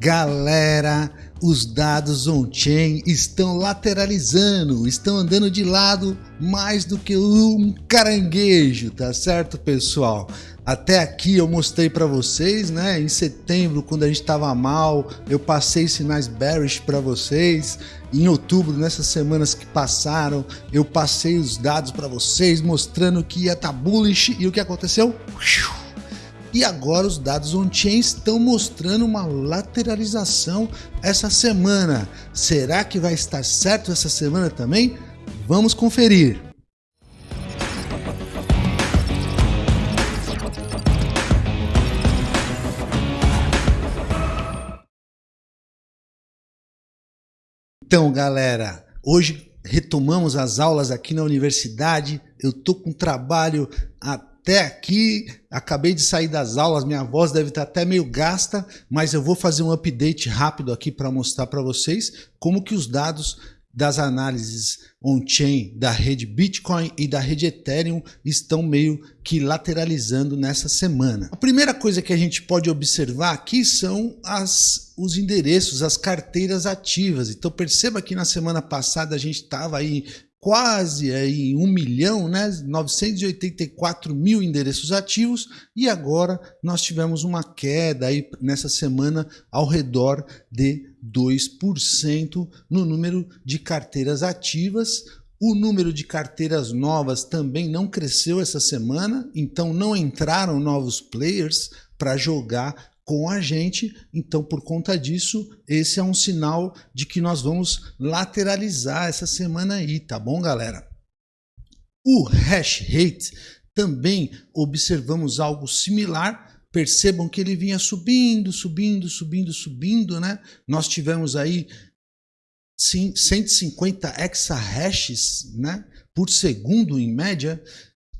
Galera, os dados on-chain estão lateralizando, estão andando de lado mais do que um caranguejo, tá certo, pessoal? Até aqui eu mostrei para vocês, né? Em setembro, quando a gente estava mal, eu passei sinais bearish para vocês. Em outubro, nessas semanas que passaram, eu passei os dados para vocês, mostrando que ia estar tá bullish. E o que aconteceu? E agora os dados on-chain estão mostrando uma lateralização essa semana. Será que vai estar certo essa semana também? Vamos conferir. Então, galera, hoje retomamos as aulas aqui na universidade. Eu tô com trabalho a até aqui, acabei de sair das aulas, minha voz deve estar até meio gasta, mas eu vou fazer um update rápido aqui para mostrar para vocês como que os dados das análises on-chain da rede Bitcoin e da rede Ethereum estão meio que lateralizando nessa semana. A primeira coisa que a gente pode observar aqui são as, os endereços, as carteiras ativas. Então perceba que na semana passada a gente estava aí quase aí 1 milhão, né, 984 mil endereços ativos e agora nós tivemos uma queda aí nessa semana ao redor de 2% no número de carteiras ativas. O número de carteiras novas também não cresceu essa semana, então não entraram novos players para jogar com a gente. Então, por conta disso, esse é um sinal de que nós vamos lateralizar essa semana aí, tá bom, galera? O hash rate também observamos algo similar. Percebam que ele vinha subindo, subindo, subindo, subindo, né? Nós tivemos aí sim, 150 exahashes né, por segundo em média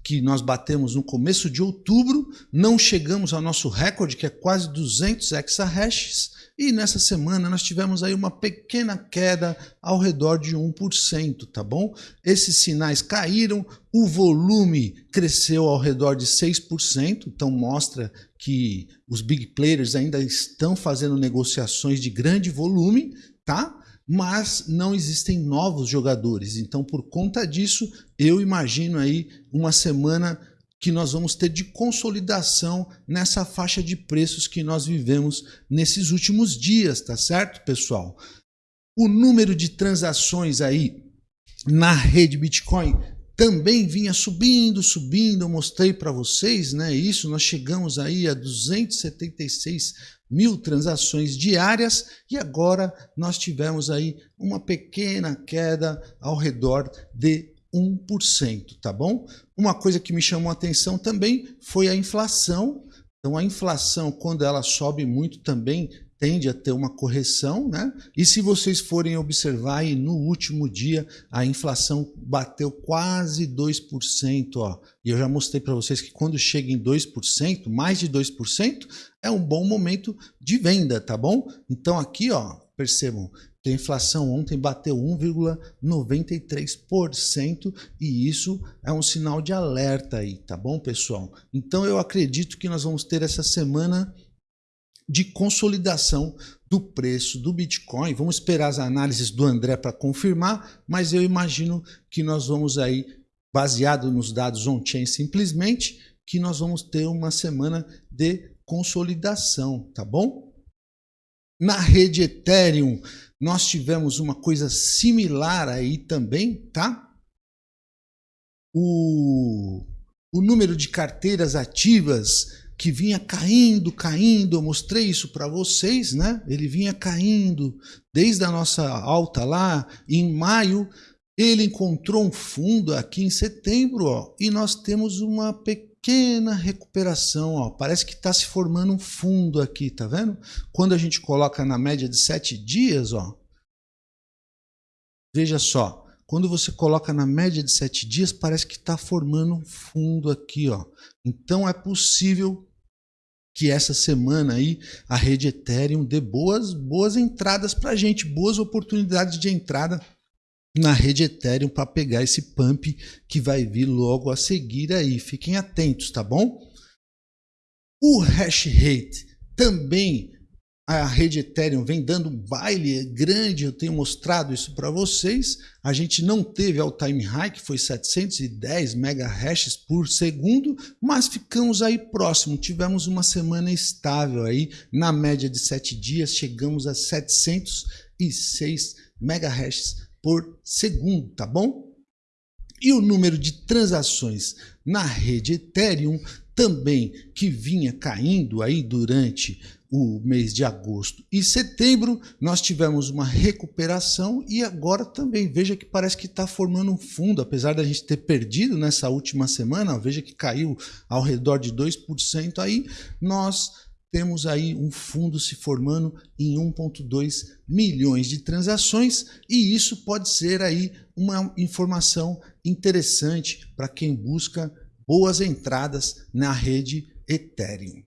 que nós batemos no começo de outubro, não chegamos ao nosso recorde, que é quase 200 exahashes, e nessa semana nós tivemos aí uma pequena queda ao redor de 1%, tá bom? Esses sinais caíram, o volume cresceu ao redor de 6%, então mostra que os big players ainda estão fazendo negociações de grande volume, tá? Mas não existem novos jogadores. Então, por conta disso, eu imagino aí uma semana que nós vamos ter de consolidação nessa faixa de preços que nós vivemos nesses últimos dias, tá certo, pessoal? O número de transações aí na rede Bitcoin também vinha subindo, subindo, eu mostrei para vocês, né? Isso, nós chegamos aí a 276 mil transações diárias e agora nós tivemos aí uma pequena queda ao redor de 1%, tá bom? Uma coisa que me chamou a atenção também foi a inflação. Então a inflação, quando ela sobe muito também, tende a ter uma correção, né? E se vocês forem observar aí no último dia, a inflação bateu quase 2%, ó. E eu já mostrei para vocês que quando chega em 2%, mais de 2%, é um bom momento de venda, tá bom? Então aqui, ó, percebam que a inflação ontem bateu 1,93% e isso é um sinal de alerta aí, tá bom, pessoal? Então eu acredito que nós vamos ter essa semana de consolidação do preço do Bitcoin. Vamos esperar as análises do André para confirmar, mas eu imagino que nós vamos aí, baseado nos dados on-chain simplesmente, que nós vamos ter uma semana de consolidação, tá bom? Na rede Ethereum, nós tivemos uma coisa similar aí também, tá? O, o número de carteiras ativas que vinha caindo, caindo, eu mostrei isso para vocês, né? Ele vinha caindo desde a nossa alta lá em maio, ele encontrou um fundo aqui em setembro, ó, e nós temos uma pequena recuperação, ó. Parece que está se formando um fundo aqui, tá vendo? Quando a gente coloca na média de sete dias, ó, veja só, quando você coloca na média de sete dias, parece que está formando um fundo aqui, ó. Então é possível que essa semana aí a rede Ethereum dê boas, boas entradas para a gente, boas oportunidades de entrada na rede Ethereum para pegar esse pump que vai vir logo a seguir aí. Fiquem atentos, tá bom? O hash rate também a rede Ethereum vem dando um baile grande, eu tenho mostrado isso para vocês. A gente não teve all time high, que foi 710 MHz por segundo, mas ficamos aí próximo. Tivemos uma semana estável aí, na média de 7 dias, chegamos a 706 MHz por segundo, tá bom? E o número de transações na rede Ethereum também que vinha caindo aí durante o mês de agosto e setembro, nós tivemos uma recuperação e agora também, veja que parece que está formando um fundo, apesar da gente ter perdido nessa última semana, veja que caiu ao redor de 2% aí, nós temos aí um fundo se formando em 1.2 milhões de transações e isso pode ser aí uma informação interessante para quem busca boas entradas na rede Ethereum.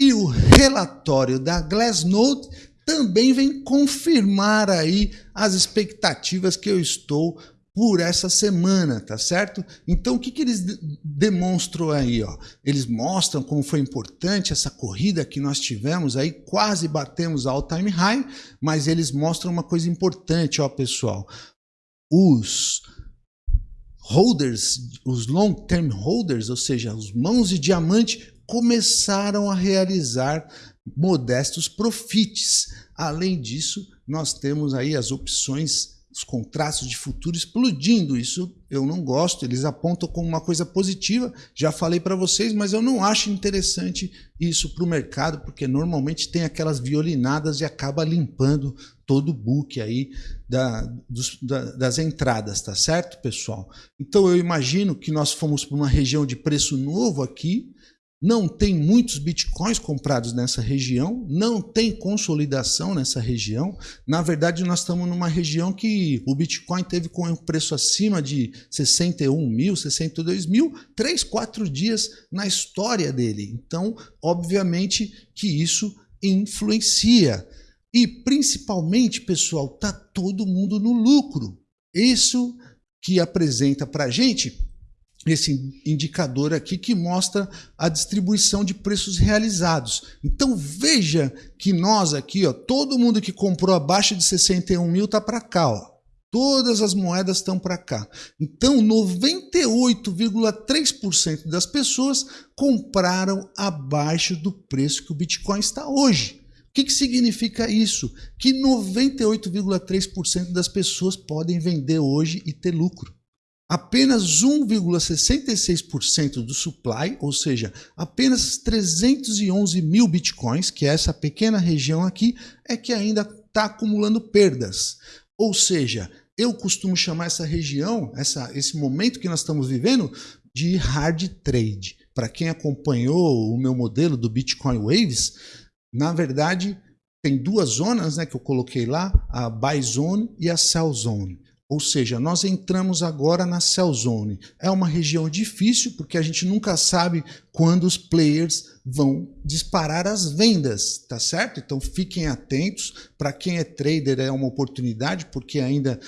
E o relatório da Glassnode também vem confirmar aí as expectativas que eu estou por essa semana, tá certo? Então, o que, que eles demonstram aí? Ó? Eles mostram como foi importante essa corrida que nós tivemos aí, quase batemos all time high, mas eles mostram uma coisa importante, ó, pessoal. Os holders, os long term holders, ou seja, os mãos de diamante, começaram a realizar modestos profits. Além disso, nós temos aí as opções os contratos de futuro explodindo. Isso eu não gosto, eles apontam como uma coisa positiva, já falei para vocês, mas eu não acho interessante isso para o mercado, porque normalmente tem aquelas violinadas e acaba limpando todo o book aí da, dos, da, das entradas, tá certo, pessoal? Então eu imagino que nós fomos para uma região de preço novo aqui, não tem muitos bitcoins comprados nessa região, não tem consolidação nessa região. Na verdade, nós estamos numa região que o bitcoin teve com um preço acima de 61 mil, 62 mil, 3, 4 dias na história dele. Então, obviamente que isso influencia. E principalmente, pessoal, tá todo mundo no lucro. Isso que apresenta para a gente esse indicador aqui que mostra a distribuição de preços realizados. Então veja que nós aqui, ó, todo mundo que comprou abaixo de 61 mil está para cá. Ó. Todas as moedas estão para cá. Então 98,3% das pessoas compraram abaixo do preço que o Bitcoin está hoje. Que, que significa isso? Que 98,3% das pessoas podem vender hoje e ter lucro. Apenas 1,66% do supply, ou seja, apenas 311 mil bitcoins, que é essa pequena região aqui, é que ainda está acumulando perdas. Ou seja, eu costumo chamar essa região, essa, esse momento que nós estamos vivendo, de hard trade. Para quem acompanhou o meu modelo do Bitcoin Waves, na verdade, tem duas zonas né, que eu coloquei lá, a buy zone e a sell zone. Ou seja, nós entramos agora na Cell Zone. É uma região difícil porque a gente nunca sabe quando os players vão disparar as vendas, tá certo? Então fiquem atentos. Para quem é trader é uma oportunidade porque ainda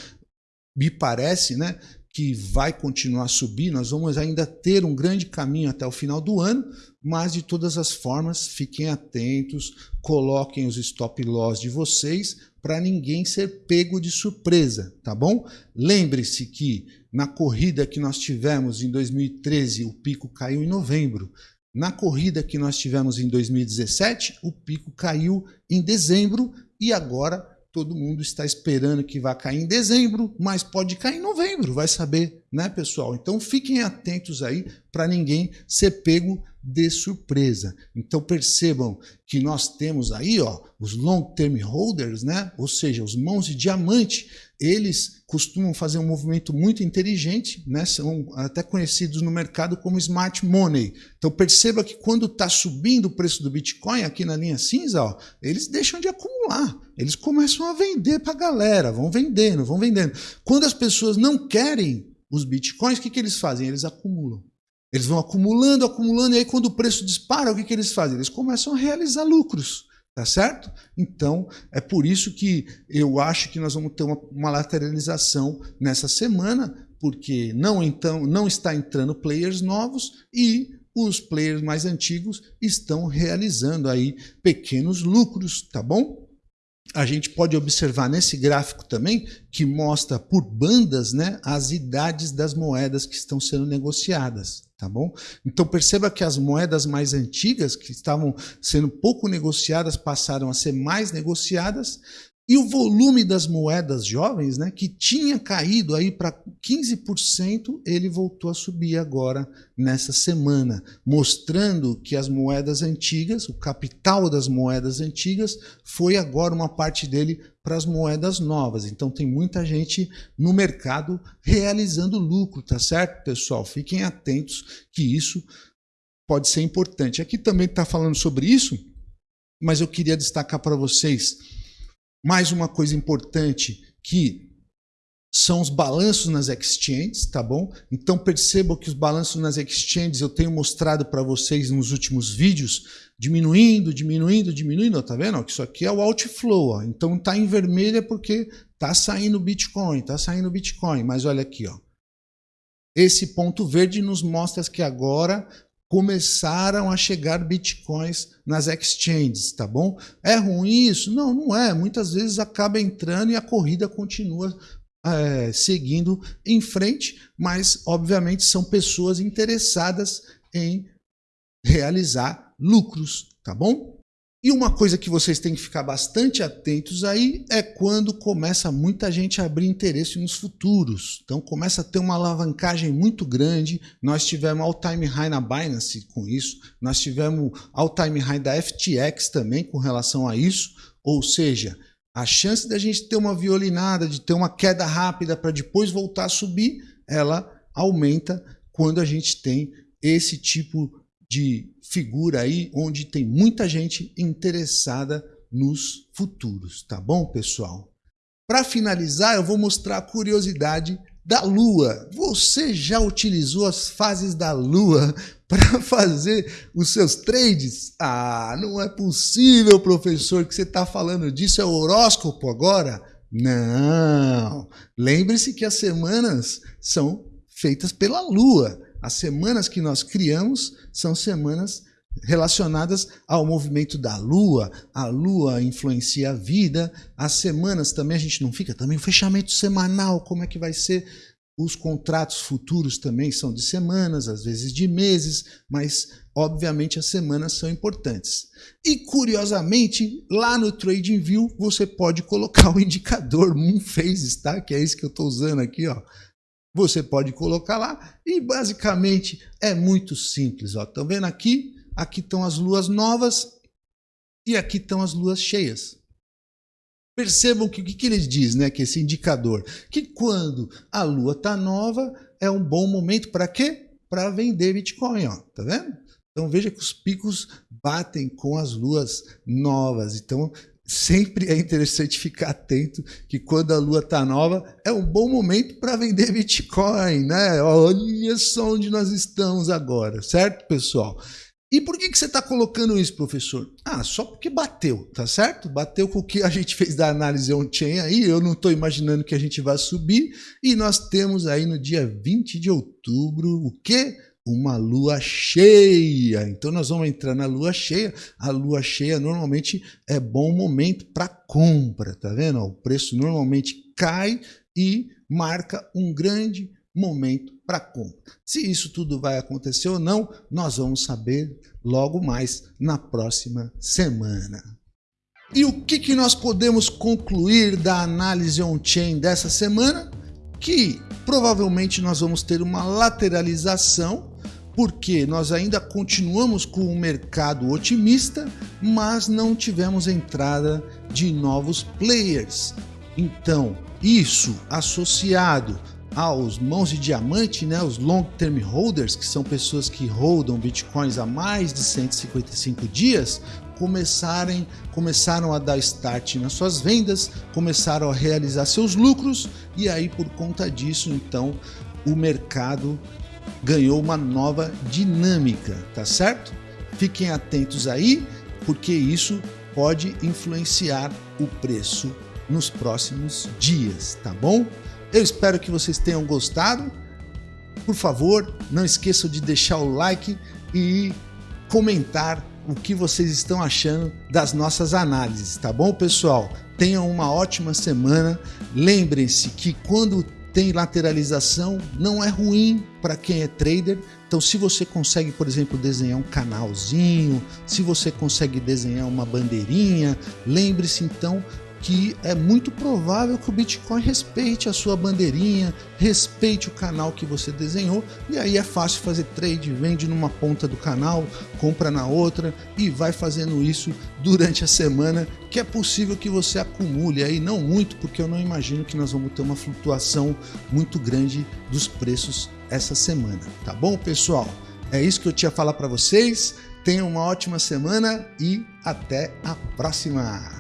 me parece, né, que vai continuar a subir. Nós vamos ainda ter um grande caminho até o final do ano, mas de todas as formas, fiquem atentos, coloquem os stop loss de vocês para ninguém ser pego de surpresa, tá bom? Lembre-se que na corrida que nós tivemos em 2013, o pico caiu em novembro. Na corrida que nós tivemos em 2017, o pico caiu em dezembro e agora todo mundo está esperando que vai cair em dezembro, mas pode cair em novembro, vai saber, né, pessoal? Então fiquem atentos aí para ninguém ser pego de surpresa. Então percebam que nós temos aí, ó, os long term holders, né? Ou seja, os mãos de diamante, eles costumam fazer um movimento muito inteligente, né? São até conhecidos no mercado como smart money. Então perceba que quando está subindo o preço do Bitcoin aqui na linha cinza, ó, eles deixam de acumular. Eles começam a vender para a galera, vão vendendo, vão vendendo. Quando as pessoas não querem os bitcoins, o que, que eles fazem? Eles acumulam. Eles vão acumulando, acumulando, e aí quando o preço dispara, o que, que eles fazem? Eles começam a realizar lucros, tá certo? Então, é por isso que eu acho que nós vamos ter uma, uma lateralização nessa semana, porque não, então, não está entrando players novos e os players mais antigos estão realizando aí pequenos lucros, tá bom? A gente pode observar nesse gráfico também que mostra por bandas né, as idades das moedas que estão sendo negociadas, tá bom? Então perceba que as moedas mais antigas, que estavam sendo pouco negociadas, passaram a ser mais negociadas, e o volume das moedas jovens, né, que tinha caído aí para 15%, ele voltou a subir agora nessa semana, mostrando que as moedas antigas, o capital das moedas antigas, foi agora uma parte dele para as moedas novas. Então tem muita gente no mercado realizando lucro, tá certo, pessoal? Fiquem atentos que isso pode ser importante. Aqui também está falando sobre isso, mas eu queria destacar para vocês mais uma coisa importante que são os balanços nas exchanges, tá bom? Então percebam que os balanços nas exchanges eu tenho mostrado para vocês nos últimos vídeos, diminuindo, diminuindo, diminuindo, tá vendo? Isso aqui é o outflow, ó. então tá em vermelho é porque tá saindo Bitcoin, tá saindo Bitcoin, mas olha aqui, ó. Esse ponto verde nos mostra que agora começaram a chegar bitcoins nas exchanges, tá bom? É ruim isso? Não, não é. Muitas vezes acaba entrando e a corrida continua é, seguindo em frente, mas obviamente são pessoas interessadas em realizar lucros, tá bom? E uma coisa que vocês têm que ficar bastante atentos aí é quando começa muita gente a abrir interesse nos futuros. Então começa a ter uma alavancagem muito grande. Nós tivemos all-time high na Binance com isso. Nós tivemos all-time high da FTX também com relação a isso. Ou seja, a chance da gente ter uma violinada, de ter uma queda rápida para depois voltar a subir, ela aumenta quando a gente tem esse tipo de figura aí onde tem muita gente interessada nos futuros, tá bom, pessoal? Para finalizar, eu vou mostrar a curiosidade da Lua. Você já utilizou as fases da Lua para fazer os seus trades? Ah, não é possível, professor, que você está falando disso. É o horóscopo agora? Não. Lembre-se que as semanas são feitas pela Lua. As semanas que nós criamos são semanas relacionadas ao movimento da Lua. A Lua influencia a vida. As semanas também a gente não fica também o fechamento semanal, como é que vai ser? Os contratos futuros também são de semanas, às vezes de meses, mas obviamente as semanas são importantes. E curiosamente, lá no TradingView você pode colocar o indicador Moon Phases, tá? Que é esse que eu estou usando aqui, ó você pode colocar lá e basicamente é muito simples. Estão vendo aqui? Aqui estão as luas novas e aqui estão as luas cheias. Percebam que o que, que ele diz, né? Que esse indicador, que quando a lua está nova é um bom momento para quê? Para vender Bitcoin, ó. Tá vendo? Então veja que os picos batem com as luas novas. Então sempre é interessante ficar atento que quando a lua está nova é um bom momento para vender Bitcoin, né? Olha só onde nós estamos agora, certo, pessoal? E por que, que você está colocando isso, professor? Ah, só porque bateu, tá certo? Bateu com o que a gente fez da análise on-chain aí, eu não estou imaginando que a gente vai subir, e nós temos aí no dia 20 de outubro o quê? Uma lua cheia. Então nós vamos entrar na lua cheia. A lua cheia normalmente é bom momento para compra, tá vendo? O preço normalmente cai e marca um grande momento para compra. Se isso tudo vai acontecer ou não, nós vamos saber logo mais na próxima semana. E o que, que nós podemos concluir da análise on-chain dessa semana? Que provavelmente nós vamos ter uma lateralização porque nós ainda continuamos com um mercado otimista, mas não tivemos entrada de novos players. Então, isso associado aos mãos de diamante, né, os long term holders, que são pessoas que holdam bitcoins há mais de 155 dias, começarem, começaram a dar start nas suas vendas, começaram a realizar seus lucros e aí por conta disso, então, o mercado ganhou uma nova dinâmica, tá certo? Fiquem atentos aí, porque isso pode influenciar o preço nos próximos dias, tá bom? Eu espero que vocês tenham gostado. Por favor, não esqueçam de deixar o like, e comentar o que vocês estão achando das nossas análises, tá bom, pessoal? Tenham uma ótima semana. Lembrem-se que quando tem lateralização, não é ruim para quem é trader. Então, se você consegue, por exemplo, desenhar um canalzinho, se você consegue desenhar uma bandeirinha, lembre-se então que é muito provável que o Bitcoin respeite a sua bandeirinha, respeite o canal que você desenhou, e aí é fácil fazer trade, vende numa ponta do canal, compra na outra e vai fazendo isso durante a semana, que é possível que você acumule aí, não muito, porque eu não imagino que nós vamos ter uma flutuação muito grande dos preços essa semana, tá bom, pessoal? É isso que eu tinha a falar para vocês. Tenham uma ótima semana e até a próxima!